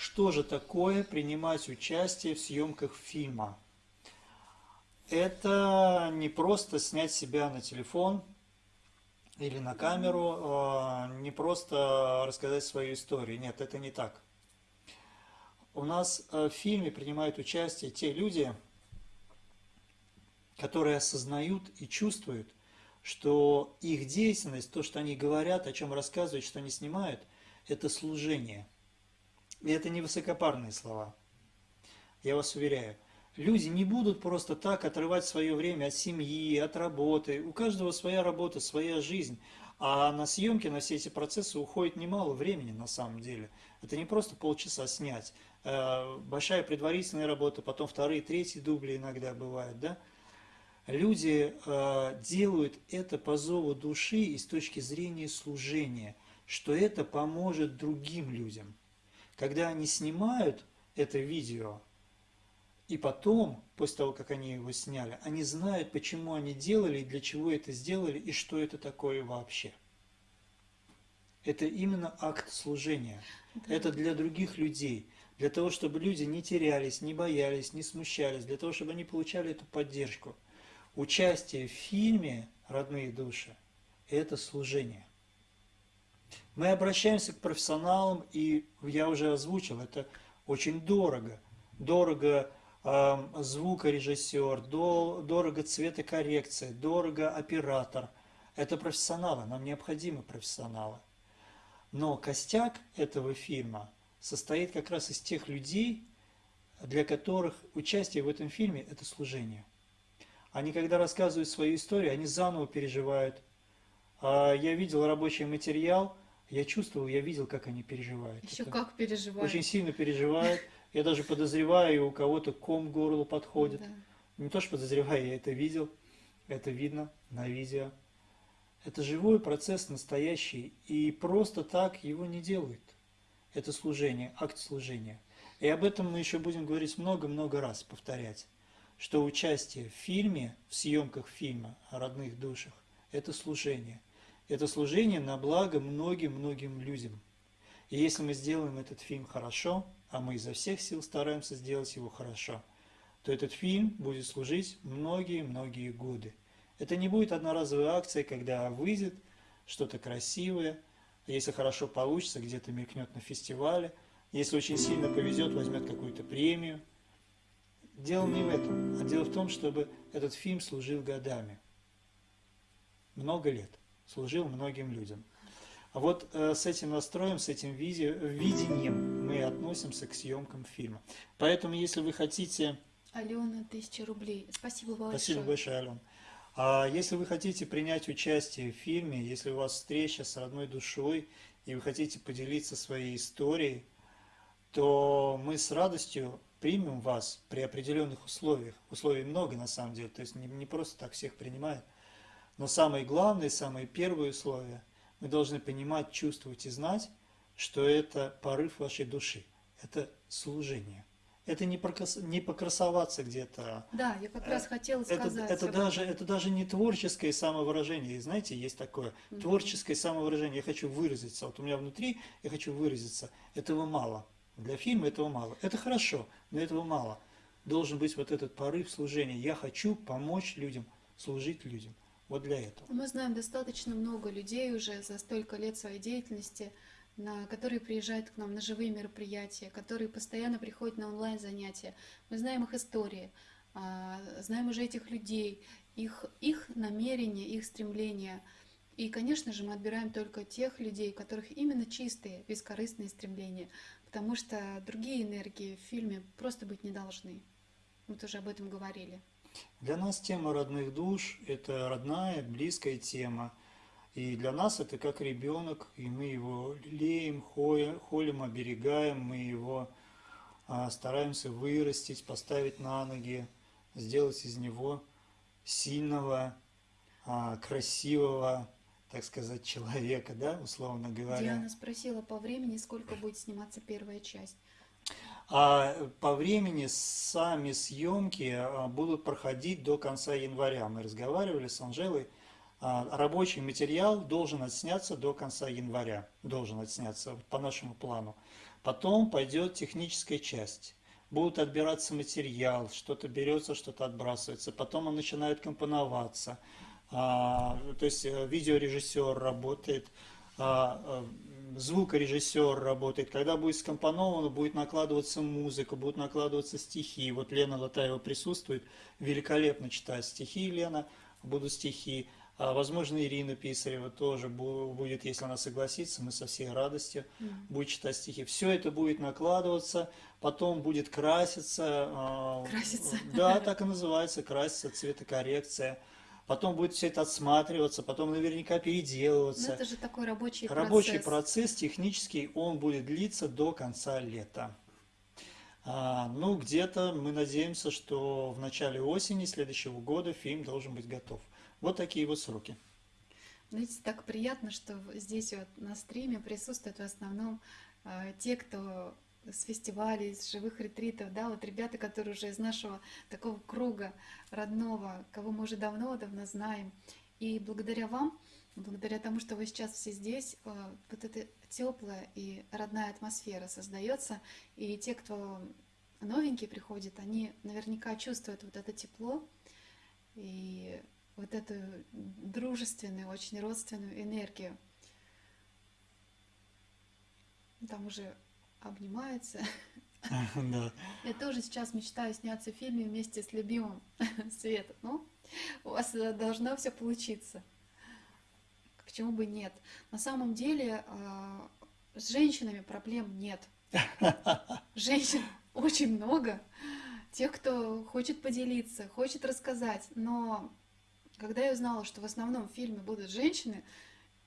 Что же такое принимать участие в съемках фильма? Это не просто снять себя на телефон или на камеру, а, не просто рассказать свою историю. Нет, это не так. У нас э, в фильме принимают участие те люди, которые осознают и чувствуют, что их деятельность, то, что они говорят, о чем рассказывают, что они снимают, это служение. И это не высокопарные слова. Я вас уверяю. Люди не будут просто так отрывать свое время от семьи, от работы. У каждого своя работа, своя жизнь. А на съемки, на все эти процессы уходит немало времени на самом деле. Это не просто полчаса снять. Э, большая предварительная работа, потом вторые, третьи дубли иногда бывают, да? Люди э, делают это по зову души и с точки зрения служения, что это поможет другим людям. Когда они снимают это видео, и потом, после того, как они его сняли, они знают, почему они делали, и для чего это сделали, и что это такое вообще. Это именно акт служения. Да. Это для других людей. Для того, чтобы люди не терялись, не боялись, не смущались. Для того, чтобы они получали эту поддержку. Участие в фильме «Родные души» – это служение. Мы обращаемся к профессионалам, и я уже озвучил, это очень дорого. Дорого звукорежиссер, дорого цветокоррекция, дорого оператор. Это профессионалы, нам необходимы профессионалы. Но костяк этого фильма состоит как раз из тех людей, для которых участие в этом фильме – это служение. Они, когда рассказывают свою историю, они заново переживают. А я видел рабочий материал, я чувствовал, я видел, как они переживают. Еще это как переживают. Очень сильно переживают. Я даже подозреваю, у кого-то ком к горлу подходит. Да. Не то, что подозреваю, я это видел, это видно на видео. Это живой процесс настоящий, и просто так его не делают. Это служение, акт служения. И об этом мы еще будем говорить много-много раз, повторять, что участие в фильме, в съемках фильма о родных душах, это служение. Это служение на благо многим-многим людям. И если мы сделаем этот фильм хорошо, а мы изо всех сил стараемся сделать его хорошо, то этот фильм будет служить многие-многие годы. Это не будет одноразовая акция, когда выйдет что-то красивое, если хорошо получится, где-то мелькнет на фестивале, если очень сильно повезет, возьмет какую-то премию. Дело не в этом, а дело в том, чтобы этот фильм служил годами. Много лет. Служил многим людям. А вот э, с этим настроем, с этим виде, видением мы относимся к съемкам фильма. Поэтому, если вы хотите... Алена, тысяча рублей. Спасибо большое. Спасибо большое, Алена. А если вы хотите принять участие в фильме, если у вас встреча с родной душой, и вы хотите поделиться своей историей, то мы с радостью примем вас при определенных условиях. Условий много на самом деле, то есть не, не просто так всех принимают. Но самое главное, самое первое условие – мы должны понимать, чувствовать и знать, что это порыв вашей души, это служение. Это не, прокрас... не покрасоваться где-то. Да, я как раз хотела сказать. Это, это, даже, это даже не творческое самовыражение. И знаете, есть такое угу. творческое самовыражение. Я хочу выразиться. Вот у меня внутри я хочу выразиться. Этого мало. Для фильма этого мало. Это хорошо, но этого мало. Должен быть вот этот порыв служения. Я хочу помочь людям, служить людям. Вот для этого. Мы знаем достаточно много людей уже за столько лет своей деятельности, на, которые приезжают к нам на живые мероприятия, которые постоянно приходят на онлайн-занятия. Мы знаем их истории, а, знаем уже этих людей, их, их намерения, их стремления. И, конечно же, мы отбираем только тех людей, у которых именно чистые, бескорыстные стремления, потому что другие энергии в фильме просто быть не должны. Мы тоже об этом говорили. Для нас тема родных душ – это родная, близкая тема. И для нас это как ребенок, и мы его лелеем, холим, оберегаем, мы его а, стараемся вырастить, поставить на ноги, сделать из него сильного, а, красивого, так сказать, человека, да, условно говоря. Диана спросила по времени, сколько будет сниматься первая часть. А по времени сами съемки а, будут проходить до конца января. Мы разговаривали с Анжелой. А, рабочий материал должен отсняться до конца января. Должен отсняться по нашему плану. Потом пойдет техническая часть. Будут отбираться материал, что-то берется, что-то отбрасывается. Потом он начинает компоноваться. А, то есть э, видеорежиссер работает, а, звукорежиссер работает. Когда будет скомпоновано, будет накладываться музыка, будут накладываться стихи. Вот Лена Латаева присутствует, великолепно читает стихи Лена, будут стихи. А, возможно, Ирина Писарева тоже будет, если она согласится, мы со всей радостью mm. будет читать стихи. Все это будет накладываться, потом будет краситься. А, краситься. Да, так и называется, краситься, цветокоррекция потом будет все это отсматриваться, потом наверняка переделываться. Но это же такой рабочий, рабочий процесс. процесс технический, он будет длиться до конца лета. А, ну, где-то мы надеемся, что в начале осени следующего года фильм должен быть готов. Вот такие вот сроки. Знаете, так приятно, что здесь вот на стриме присутствуют в основном э, те, кто с фестивалей, с живых ретритов, да, вот ребята, которые уже из нашего такого круга родного, кого мы уже давно-давно знаем. И благодаря вам, благодаря тому, что вы сейчас все здесь, э, вот эта теплая и родная атмосфера создается, и те, кто новенькие приходят, они наверняка чувствуют вот это тепло и вот эту дружественную, очень родственную энергию. Там уже обнимаются. Да. Я тоже сейчас мечтаю сняться в фильме вместе с любимым Светом. Ну, у вас должно все получиться. Почему бы нет? На самом деле а, с женщинами проблем нет. Женщин очень много. Тех, кто хочет поделиться, хочет рассказать. Но когда я узнала, что в основном в фильме будут женщины,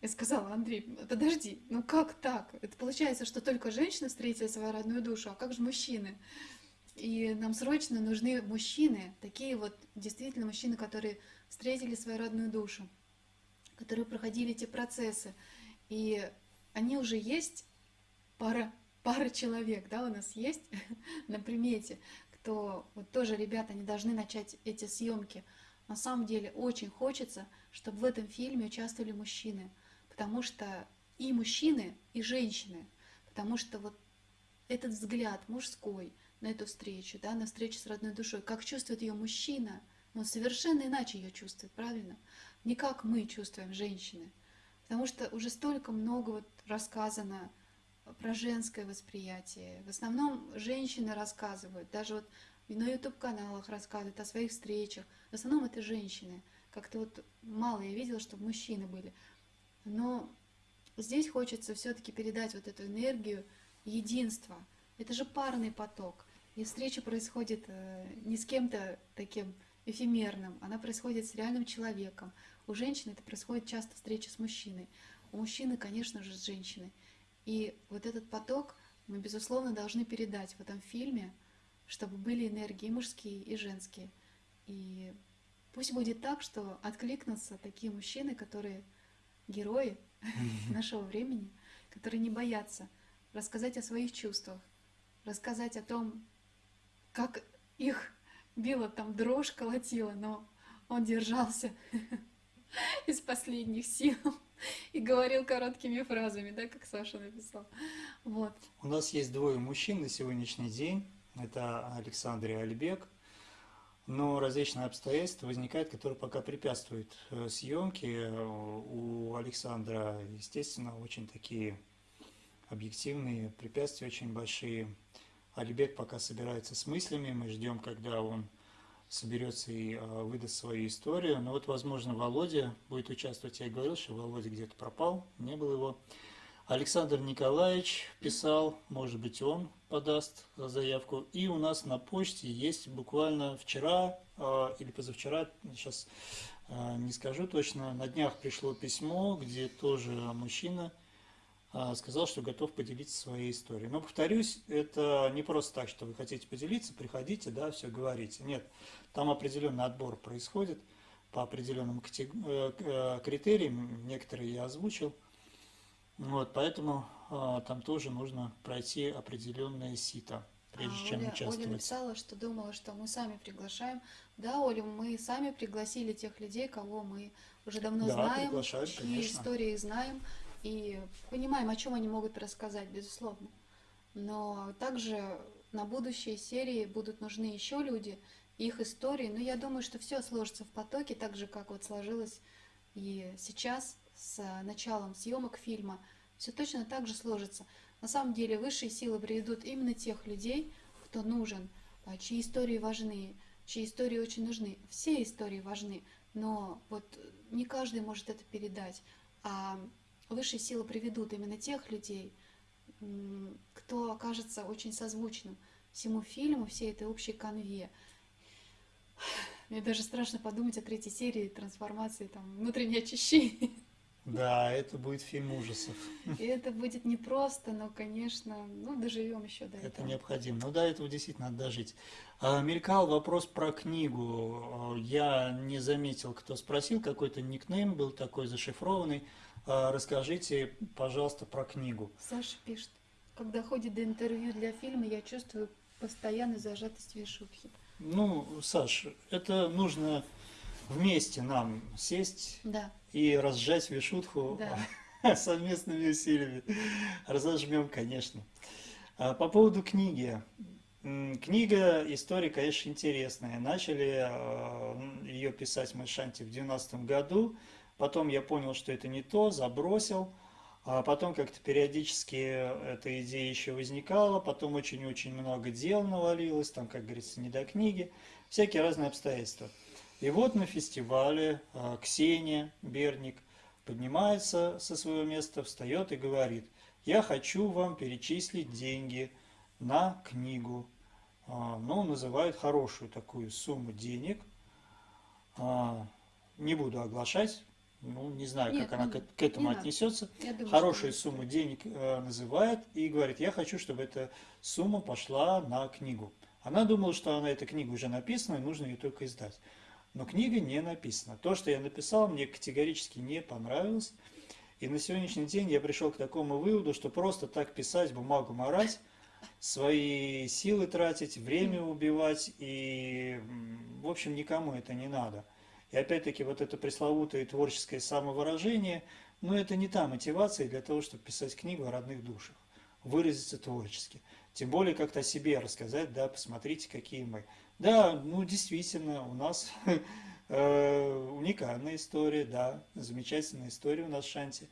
я сказала, Андрей, подожди, ну как так? Это получается, что только женщины встретили свою родную душу, а как же мужчины? И нам срочно нужны мужчины, такие вот действительно мужчины, которые встретили свою родную душу, которые проходили эти процессы. И они уже есть, пара, пара человек, да, у нас есть на примете, кто, вот тоже ребята, они должны начать эти съемки. На самом деле очень хочется, чтобы в этом фильме участвовали мужчины – потому что и мужчины, и женщины, потому что вот этот взгляд мужской на эту встречу, да, на встречу с родной душой, как чувствует ее мужчина, но совершенно иначе ее чувствует, правильно? Не как мы чувствуем женщины, потому что уже столько много вот рассказано про женское восприятие. В основном женщины рассказывают, даже вот на YouTube-каналах рассказывают о своих встречах. В основном это женщины. Как-то вот мало я видела, чтобы мужчины были. Но здесь хочется все-таки передать вот эту энергию единства. Это же парный поток. И встреча происходит э, не с кем-то таким эфемерным, она происходит с реальным человеком. У женщины это происходит часто встреча с мужчиной. У мужчины, конечно же, с женщиной. И вот этот поток мы, безусловно, должны передать в этом фильме, чтобы были энергии мужские, и женские. И пусть будет так, что откликнутся такие мужчины, которые герои нашего времени, которые не боятся рассказать о своих чувствах, рассказать о том, как их била там дрожь, колотила, но он держался из последних сил и говорил короткими фразами, да, как Саша написал. Вот. У нас есть двое мужчин на сегодняшний день. Это Александр и Альбек но различные обстоятельства возникают, которые пока препятствуют э, съемке. У Александра, естественно, очень такие объективные препятствия, очень большие. Алибек пока собирается с мыслями, мы ждем, когда он соберется и э, выдаст свою историю. Но вот, возможно, Володя будет участвовать. Я говорил, что Володя где-то пропал, не было его. Александр Николаевич писал, может быть, он подаст заявку. И у нас на почте есть буквально вчера э, или позавчера, сейчас э, не скажу точно, на днях пришло письмо, где тоже мужчина э, сказал, что готов поделиться своей историей. Но, повторюсь, это не просто так, что вы хотите поделиться, приходите, да, все говорите. Нет, там определенный отбор происходит по определенным критериям, некоторые я озвучил. Вот, поэтому а, там тоже нужно пройти определенное сито, прежде а, чем Оля, участвовать. Оля написала, что думала, что мы сами приглашаем. Да, Оля, мы сами пригласили тех людей, кого мы уже давно да, знаем, чьи конечно. истории знаем и понимаем, о чем они могут рассказать, безусловно. но также на будущие серии будут нужны еще люди, их истории. Но я думаю, что все сложится в потоке, так же, как вот сложилось и сейчас с началом съемок фильма. Все точно так же сложится. На самом деле высшие силы приведут именно тех людей, кто нужен, а, чьи истории важны, чьи истории очень нужны. Все истории важны, но вот не каждый может это передать. А высшие силы приведут именно тех людей, кто окажется очень созвучным всему фильму, всей этой общей конве. Мне даже страшно подумать о третьей серии трансформации, там, внутреннее очищение. Да, это будет фильм ужасов. И это будет непросто, но, конечно, ну, доживем еще до это этого. Это необходимо. Ну, до этого действительно надо дожить. А, мелькал вопрос про книгу. Я не заметил, кто спросил, какой-то никнейм был такой зашифрованный. А, расскажите, пожалуйста, про книгу. Саша пишет, когда ходит до интервью для фильма, я чувствую постоянную зажатость вишухи. Ну, Саш, это нужно вместе нам сесть да. и разжать вишутху да. совместными усилиями. Разожмем, конечно. А по поводу книги. Книга, история, конечно, интересная. Начали э, ее писать мы Шанти в 90 году. Потом я понял, что это не то, забросил. А потом как-то периодически эта идея еще возникала, потом очень-очень много дел навалилось, там, как говорится, не до книги, всякие разные обстоятельства. И вот на фестивале а, Ксения Берник поднимается со своего места, встает и говорит, я хочу вам перечислить деньги на книгу. А, ну, называют хорошую такую сумму денег. А, не буду оглашать, ну, не знаю, Нет, как она не, к, к этому не отнесется, думаю, хорошую сумму денег э, называет и говорит, я хочу, чтобы эта сумма пошла на книгу. Она думала, что она эта книга уже написана, и нужно ее только издать. Но книга не написана. То, что я написал, мне категорически не понравилось. И на сегодняшний день я пришел к такому выводу, что просто так писать, бумагу морать, свои силы тратить, время убивать, и, в общем, никому это не надо. И опять-таки вот это пресловутое творческое самовыражение, но это не та мотивация для того, чтобы писать книгу о родных душах, выразиться творчески. Тем более как-то о себе рассказать, да, посмотрите, какие мы. Да, ну действительно, у нас э, уникальная история, да, замечательная история у нас в Шанти.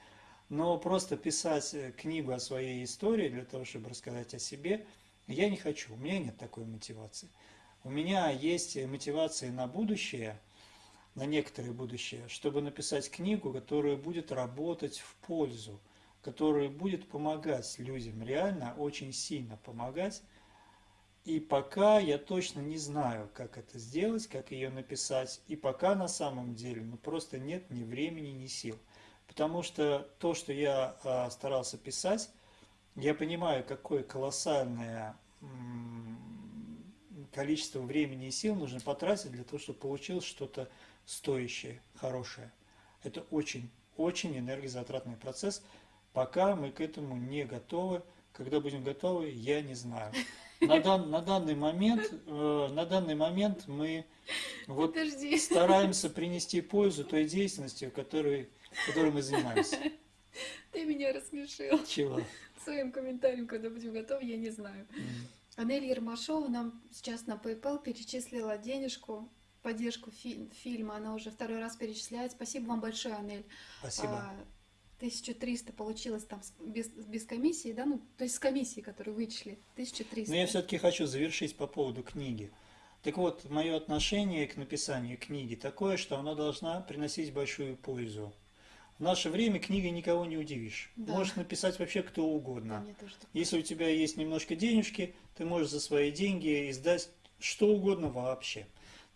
Но просто писать книгу о своей истории для того, чтобы рассказать о себе, я не хочу, у меня нет такой мотивации. У меня есть мотивация на будущее – на некоторое будущее, чтобы написать книгу, которая будет работать в пользу, которая будет помогать людям, реально очень сильно помогать. И пока я точно не знаю, как это сделать, как ее написать, и пока на самом деле ну, просто нет ни времени, ни сил. Потому что то, что я а, старался писать, я понимаю, какое колоссальное количество времени и сил нужно потратить для того, чтобы получилось что-то стоящее, хорошее. Это очень, очень энергозатратный процесс. Пока мы к этому не готовы. Когда будем готовы, я не знаю. На, дан, на данный момент, э, на данный момент мы вот Подожди. стараемся принести пользу той деятельности, которой, которой мы занимаемся. Ты меня рассмешил. Чего? Своим комментарием, когда будем готовы, я не знаю. Mm. Анель Ермашова нам сейчас на PayPal перечислила денежку поддержку фи фильма. Она уже второй раз перечисляет. Спасибо вам большое, Анель. Спасибо. А, 1300 получилось там без, без комиссии, да? Ну, то есть с комиссией, которую вычли. 1300. Но я все-таки хочу завершить по поводу книги. Так вот, мое отношение к написанию книги такое, что она должна приносить большую пользу. В наше время книгой никого не удивишь. Да. Можешь написать вообще кто угодно. Да, Если у тебя есть немножко денежки, ты можешь за свои деньги издать что угодно вообще.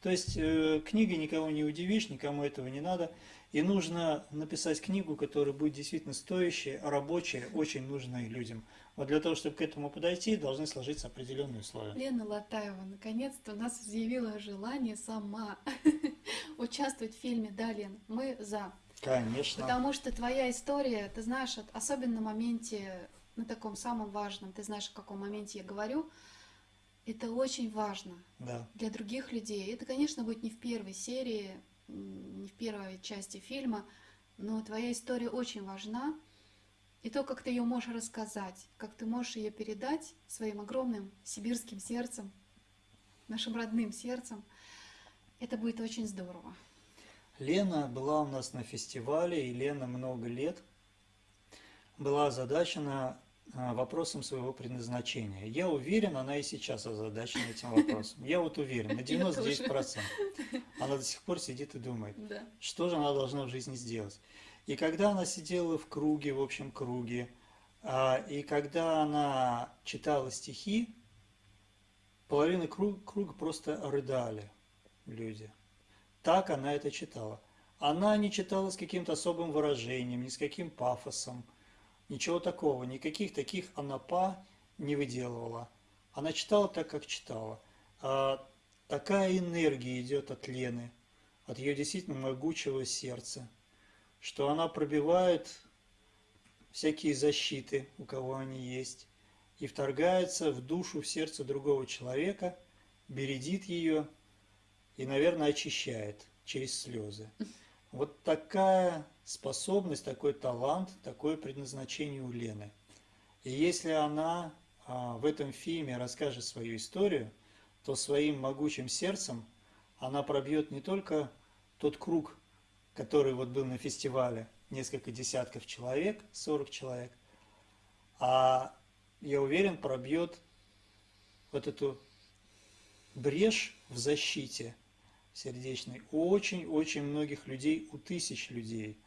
То есть э, книгой никого не удивишь, никому этого не надо. И нужно написать книгу, которая будет действительно стоящая, рабочая, очень нужная людям. Вот для того, чтобы к этому подойти, должны сложиться определенные условия. Лена Латаева наконец-то у нас заявила желание сама участвовать в фильме «Да, Лен, мы за». Конечно. Потому что твоя история, ты знаешь, особенно на моменте, на таком самом важном, ты знаешь, в каком моменте я говорю, это очень важно да. для других людей. Это, конечно, будет не в первой серии, не в первой части фильма, но твоя история очень важна. и то, как ты ее можешь рассказать, как ты можешь ее передать своим огромным сибирским сердцем, нашим родным сердцем, это будет очень здорово. Лена была у нас на фестивале, и Лена много лет была озадачена вопросом своего предназначения. Я уверен, она и сейчас озадачена этим вопросом. Я вот уверен, на 99%. Она до сих пор сидит и думает, Да. что же она должна в жизни сделать. И когда она сидела в круге, в общем круге, а, и когда она читала стихи, половина круга, круга просто рыдали люди. Так она это читала. Она не читала с каким-то особым выражением, ни с каким пафосом, ничего такого, никаких таких анапа не выделывала. Она читала так, как читала. А такая энергия идет от Лены, от ее действительно могучего сердца, что она пробивает всякие защиты, у кого они есть, и вторгается в душу, в сердце другого человека, бередит ее и, наверное, очищает через слезы. Вот такая способность, такой талант, такое предназначение у Лены. И если она а, в этом фильме расскажет свою историю, то своим могучим сердцем она пробьет не только тот круг, который вот был на фестивале, несколько десятков человек, 40 человек, а я уверен, пробьет вот эту брешь в защите сердечной у очень-очень многих людей, у тысяч людей.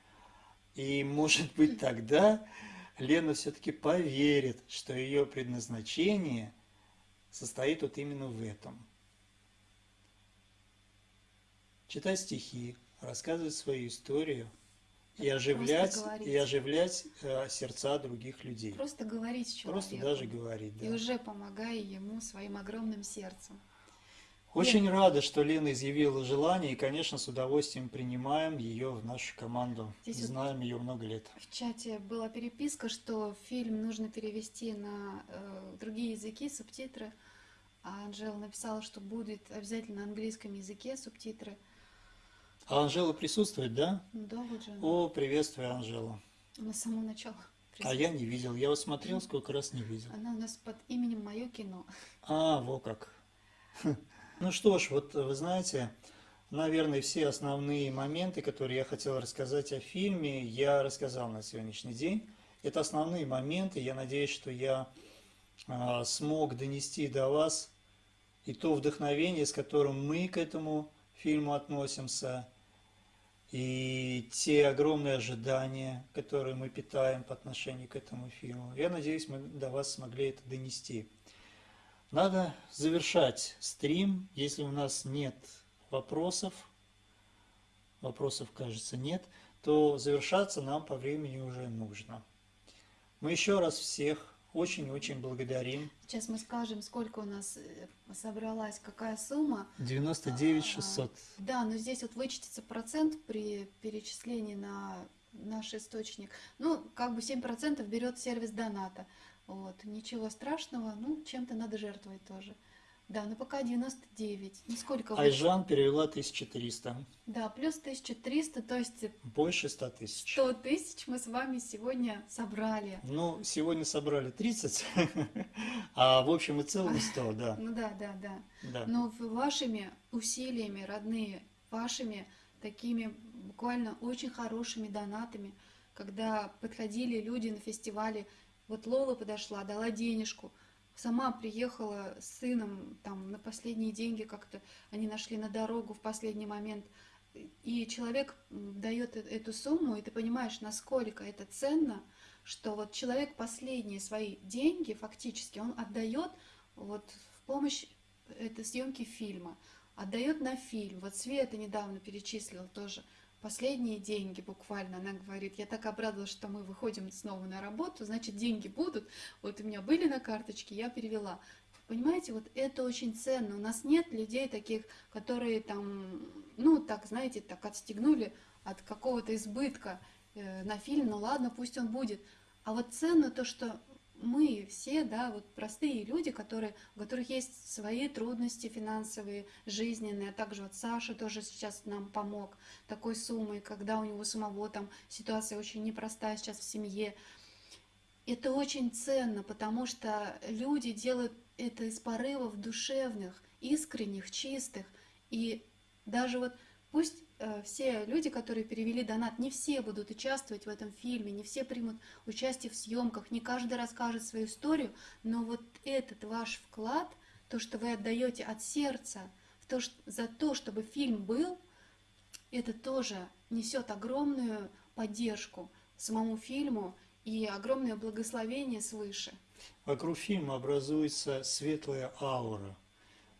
И может быть тогда Лена все-таки поверит, что ее предназначение состоит вот именно в этом. Читать стихи, рассказывать свою историю и оживлять, и оживлять э, сердца других людей. Просто говорить с человеком. Просто даже говорить, да. И уже помогая ему своим огромным сердцем. Очень рада, что Лена изъявила желание, и, конечно, с удовольствием принимаем ее в нашу команду. Здесь вот- Знаем ее много лет. В чате была переписка, что фильм нужно перевести на э, другие языки, субтитры. А Анжела написала, что будет обязательно на английском языке субтитры. А Анжела присутствует, да? Да, вот же она. О, приветствую, Анжела. Она с самого начала. А я не видел. Я вот смотрел, сколько раз не видел. Она у нас под именем Мое кино. А, во как. Ну что ж, вот вы знаете, наверное, все основные моменты, которые я хотел рассказать о фильме, я рассказал на сегодняшний день. Это основные моменты. Я надеюсь, что я а, смог донести до вас и то вдохновение, с которым мы к этому фильму относимся, и те огромные ожидания, которые мы питаем по отношению к этому фильму. Я надеюсь, мы до вас смогли это донести. Надо завершать стрим, если у нас нет вопросов, вопросов, кажется, нет, то завершаться нам по времени уже нужно. Мы еще раз всех очень-очень благодарим. Сейчас мы скажем, сколько у нас э, собралась, какая сумма. 99 600. Да, но здесь вот вычтется процент при перечислении на наш источник. Ну, как бы 7% берет сервис доната. Вот, ничего страшного, ну, чем-то надо жертвовать тоже. Да, но пока 99. Ну, сколько вы- Айжан перевела 1300. Да, плюс 1300, то есть Больше 100 тысяч. 100 тысяч мы с вами сегодня собрали. Ну, сегодня собрали 30, а в общем и целом 100, да. Ну да, да, да. да. Но вашими усилиями, родные, вашими такими буквально очень хорошими донатами, когда подходили люди на фестивале, вот Лола подошла, дала денежку, сама приехала с сыном там на последние деньги как-то, они нашли на дорогу в последний момент, и человек дает э- эту сумму, и ты понимаешь, насколько это ценно, что вот человек последние свои деньги фактически он отдает вот в помощь этой съемки фильма, отдает на фильм. Вот Света недавно перечислила тоже последние деньги буквально. Она говорит, я так обрадовалась, что мы выходим снова на работу, значит деньги будут. Вот у меня были на карточке, я перевела. Понимаете, вот это очень ценно. У нас нет людей таких, которые там, ну, так, знаете, так отстегнули от какого-то избытка э, на фильм, ну ладно, пусть он будет. А вот ценно то, что мы все, да, вот простые люди, которые, у которых есть свои трудности финансовые, жизненные, а также вот Саша тоже сейчас нам помог такой суммой, когда у него самого там ситуация очень непростая сейчас в семье. Это очень ценно, потому что люди делают это из порывов душевных, искренних, чистых. И даже вот пусть все люди, которые перевели донат, не все будут участвовать в этом фильме, не все примут участие в съемках, не каждый расскажет свою историю, но вот этот ваш вклад, то, что вы отдаете от сердца, в то, что, за то, чтобы фильм был, это тоже несет огромную поддержку самому фильму и огромное благословение свыше. Вокруг фильма образуется светлая аура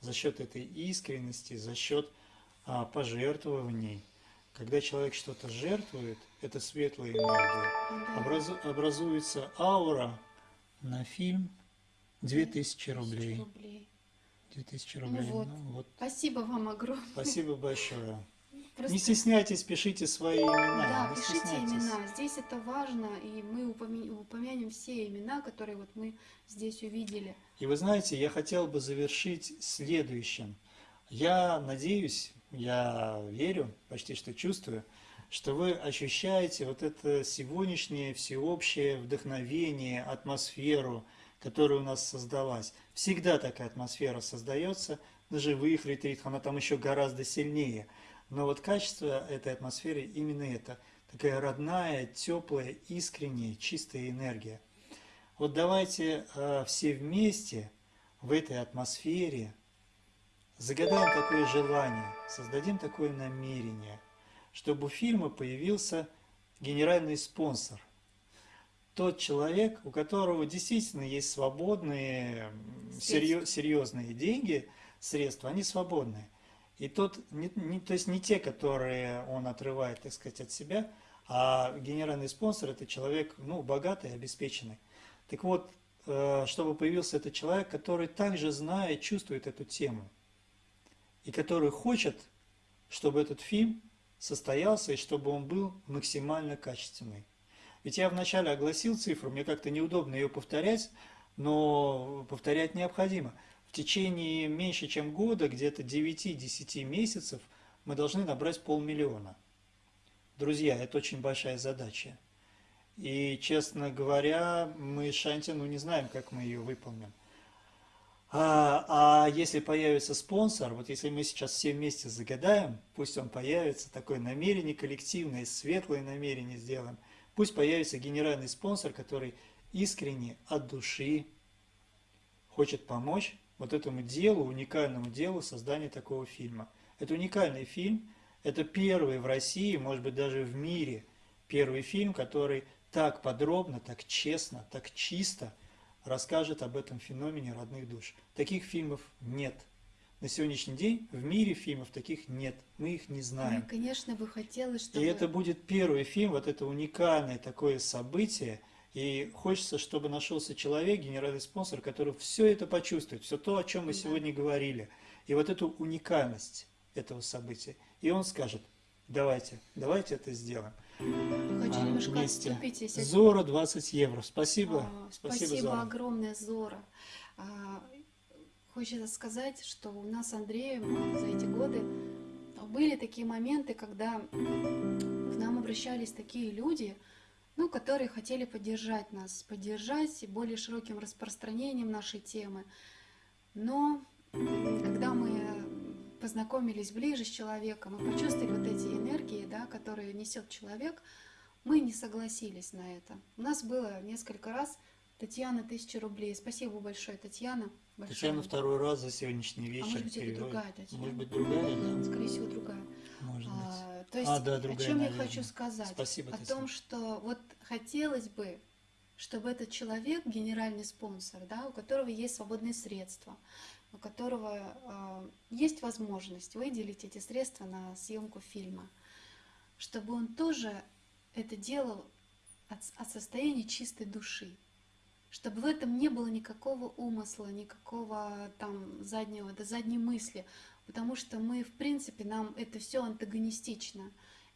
за счет этой искренности, за счет пожертвований. Когда человек что-то жертвует, это светлая энергия. Образу, образуется аура на фильм 2000 рублей. рублей. 2000 Ну рублей. вот. Ну, вот. Спасибо вам огромное. Спасибо большое. Просто- Не стесняйтесь, пишите свои имена. Да, пишите имена. Здесь это важно, и мы упомянем все имена, которые вот мы здесь увидели. И вы знаете, я хотел бы завершить следующим. Я надеюсь, я верю, почти что чувствую, что вы ощущаете вот это сегодняшнее всеобщее вдохновение, атмосферу, которая у нас создалась. Всегда такая атмосфера создается на живых ретритах, она там еще гораздо сильнее. Но вот качество этой атмосферы именно это. Такая родная, теплая, искренняя, чистая энергия. Вот давайте э, все вместе в этой атмосфере загадаем такое желание, создадим такое намерение, чтобы у фильма появился генеральный спонсор. Тот человек, у которого действительно есть свободные, м, серьё- серьезные деньги, средства, они свободные. И тот, не, не- то есть не те, которые он отрывает, так сказать, от себя, а генеральный спонсор – это человек, ну, богатый, обеспеченный. Так вот, э, чтобы появился этот человек, который также знает, чувствует эту тему, и который хочет, чтобы этот фильм состоялся, и чтобы он был максимально качественный. Ведь я вначале огласил цифру, мне как-то неудобно ее повторять, но повторять необходимо. В течение меньше чем года, где-то 9-10 месяцев, мы должны набрать полмиллиона. Друзья, это очень большая задача. И, честно говоря, мы Шанти, ну, не знаем, как мы ее выполним. А, а если появится спонсор, вот если мы сейчас все вместе загадаем, пусть он появится, такое намерение коллективное, светлое намерение сделаем, пусть появится генеральный спонсор, который искренне, от души хочет помочь вот этому делу, уникальному делу создания такого фильма. Это уникальный фильм, это первый в России, может быть даже в мире, первый фильм, который так подробно, так честно, так чисто расскажет об этом феномене родных душ. Таких фильмов нет. На сегодняшний день в мире фильмов таких нет. Мы их не знаем. Мне, конечно, бы хотелось, И чтобы... это будет первый фильм, вот это уникальное такое событие. И хочется, чтобы нашелся человек, генеральный спонсор, который все это почувствует, все то, о чем мы Да. сегодня говорили. И вот эту уникальность этого события. И он скажет, давайте, давайте это сделаем. Хочу А, немножко вместе. отступить, если... Зора 20 евро. Спасибо. А, Спасибо, Спасибо Зора. огромное, Зора. А, Хочется сказать, что у нас с Андреем за эти годы были такие моменты, когда к нам обращались такие люди, ну, которые хотели поддержать нас, поддержать более широким распространением нашей темы. Но когда мы познакомились ближе с человеком и почувствовали вот эти энергии, да, которые несет человек, мы не согласились на это. У нас было несколько раз Татьяна, тысяча рублей. Спасибо большое, Татьяна. большое. Татьяна второй раз за сегодняшний вечер. может быть, это другая Татьяна? Может быть, другая, да? Скорее всего, другая. Может быть. А, то есть, А, да, о другая, чем я наверное. хочу сказать? Спасибо, О Татьяна. том, что вот хотелось бы, чтобы этот человек, генеральный спонсор, да, у которого есть свободные средства, у которого э, есть возможность выделить эти средства на съемку фильма, чтобы он тоже это делал от, от состояния чистой души, чтобы в этом не было никакого умысла, никакого там заднего, да задней мысли, потому что мы, в принципе, нам это все антагонистично.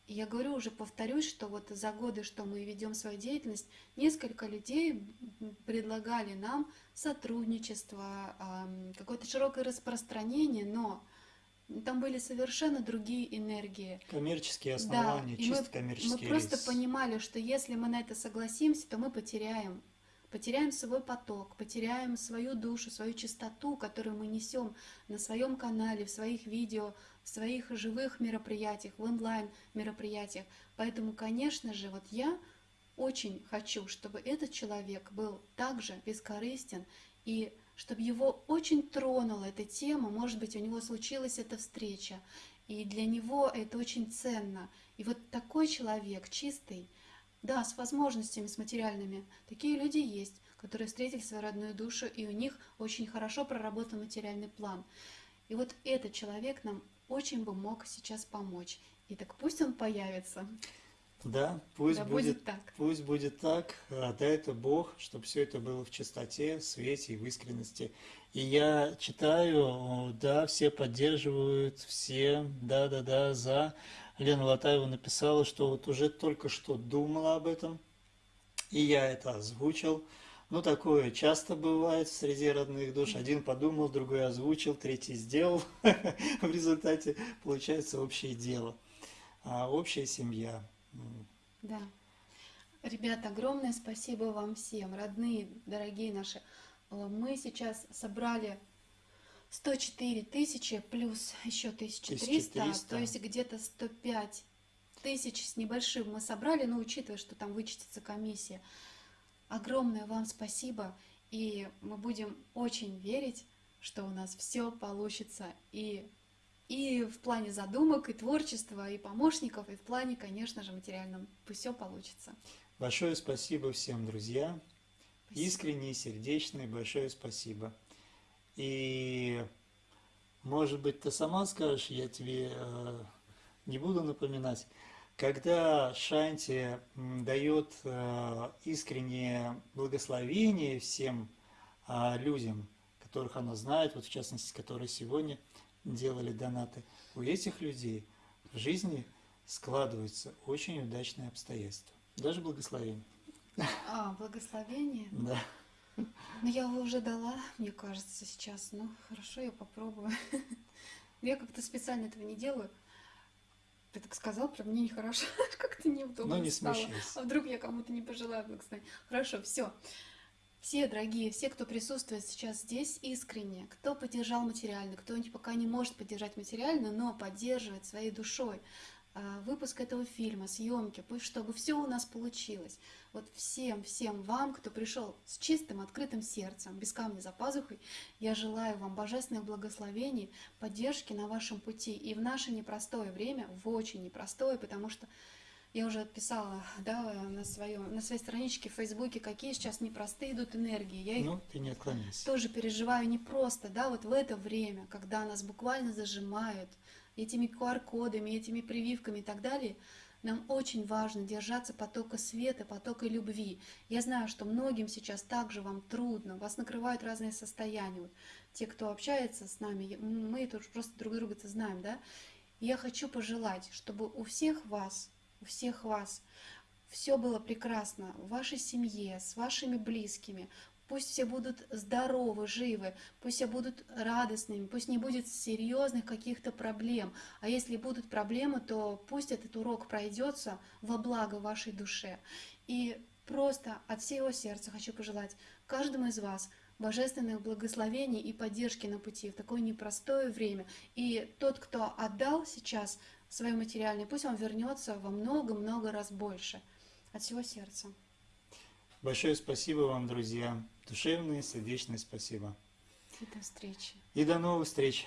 Я говорю, уже повторюсь, что вот за годы, что мы ведем свою деятельность, несколько людей предлагали нам сотрудничество, какое-то широкое распространение, но там были совершенно другие энергии. Коммерческие основания, и чисто мы, коммерческие мы просто рейсы. понимали, что если мы на это согласимся, то мы потеряем потеряем свой поток, потеряем свою душу, свою чистоту, которую мы несем на своем канале, в своих видео, в своих живых мероприятиях, в онлайн мероприятиях. Поэтому, конечно же, вот я очень хочу, чтобы этот человек был также бескорыстен и чтобы его очень тронула эта тема, может быть, у него случилась эта встреча, и для него это очень ценно. И вот такой человек, чистый, да, с возможностями, с материальными, такие люди есть, которые встретили свою родную душу, и у них очень хорошо проработан материальный план. И вот этот человек нам очень бы мог сейчас помочь. И так пусть он появится. Да, пусть Да будет, будет так. Пусть будет так. А, Да, это Бог, чтобы все это было в чистоте, в свете и в искренности. И я читаю, да, все поддерживают, все, да-да-да, за. Лена Латаева написала, что вот уже только что думала об этом, и я это озвучил. Ну, такое часто бывает среди родных душ. Один подумал, другой озвучил, третий сделал. В результате получается общее дело, а, общая семья. Да. Ребята, огромное спасибо вам всем, родные, дорогие наши. Мы сейчас собрали 104 тысячи плюс еще 1300, 1300. то есть где-то 105 тысяч с небольшим мы собрали, но учитывая, что там вычтется комиссия. Огромное вам спасибо, и мы будем очень верить, что у нас все получится и и в плане задумок, и творчества, и помощников, и в плане, конечно же, материальном. Пусть все получится. Большое спасибо всем, друзья. Спасибо. Искренне, сердечное, большое спасибо. И, может быть, ты сама скажешь, я тебе э, не буду напоминать, когда Шанти дает э, искреннее благословение всем а, людям, которых она знает, вот в частности, которые сегодня делали донаты, у этих людей в жизни складываются очень удачные обстоятельства, даже благословение. А, благословение. Да. Ну, я его уже дала, мне кажется, сейчас. Ну, хорошо, я попробую. Я как-то специально этого не делаю. Ты так сказал, про мне нехорошо, как-то неудобно Ну, не стало. смущайся. А вдруг я кому-то не пожелаю благословения? Хорошо, все. Все, дорогие, все, кто присутствует сейчас здесь искренне, кто поддержал материально, кто пока не может поддержать материально, но поддерживает своей душой выпуск этого фильма, съемки, пусть чтобы все у нас получилось. Вот всем, всем вам, кто пришел с чистым, открытым сердцем, без камня за пазухой, я желаю вам божественных благословений, поддержки на вашем пути и в наше непростое время, в очень непростое, потому что я уже писала да, на, своем, на своей страничке в Фейсбуке, какие сейчас непростые идут энергии. Я их Ну, ты не отклоняйся. тоже переживаю непросто, да, вот в это время, когда нас буквально зажимают этими QR-кодами, этими прививками и так далее, нам очень важно держаться потока света, потока любви. Я знаю, что многим сейчас также вам трудно, вас накрывают разные состояния. Вот те, кто общается с нами, мы это уж просто друг друга-то знаем, да? Я хочу пожелать, чтобы у всех вас, у всех вас все было прекрасно в вашей семье, с вашими близкими. Пусть все будут здоровы, живы, пусть все будут радостными, пусть не будет серьезных каких-то проблем. А если будут проблемы, то пусть этот урок пройдется во благо вашей душе. И просто от всего сердца хочу пожелать каждому из вас божественных благословений и поддержки на пути в такое непростое время. И тот, кто отдал сейчас свое материальное, пусть он вернется во много-много раз больше. От всего сердца. Большое спасибо вам, друзья. Душевное, сердечное спасибо. И до встречи. И до новых встреч.